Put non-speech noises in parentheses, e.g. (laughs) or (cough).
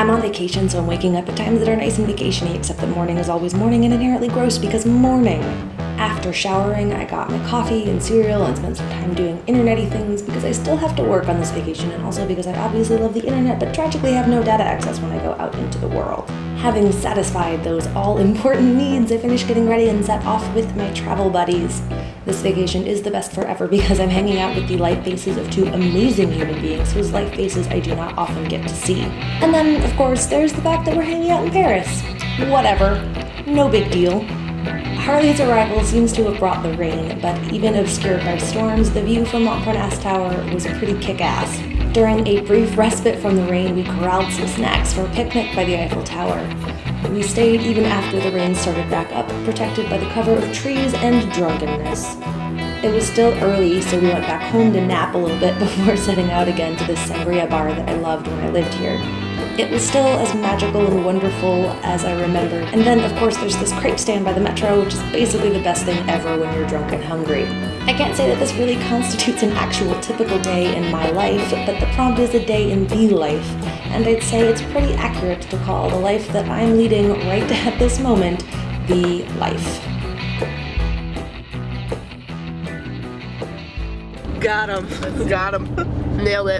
I'm on vacation, so I'm waking up at times that are nice and vacationy, except that morning is always morning and inherently gross because morning. After showering, I got my coffee and cereal and spent some time doing internety things because I still have to work on this vacation and also because I obviously love the internet but tragically have no data access when I go out into the world. Having satisfied those all-important needs, I finished getting ready and set off with my travel buddies. This vacation is the best forever because I'm hanging out with the life faces of two amazing human beings whose life faces I do not often get to see. And then, of course, there's the fact that we're hanging out in Paris. Whatever. No big deal. Harley's arrival seems to have brought the rain, but even obscured by storms, the view from Montparnasse Tower was a pretty kick-ass. During a brief respite from the rain, we corralled some snacks for a picnic by the Eiffel Tower. We stayed even after the rain started back up, protected by the cover of trees and drunkenness. It was still early, so we went back home to nap a little bit (laughs) before setting out again to this sangria bar that I loved when I lived here. It was still as magical and wonderful as I remembered. And then, of course, there's this crepe stand by the metro, which is basically the best thing ever when you're drunk and hungry. I can't say that this really constitutes an actual typical day in my life, but the prompt is a day in the life, and I'd say it's pretty accurate to call the life that I'm leading right (laughs) at this moment the life. Got him. Got him. (laughs) Nailed it.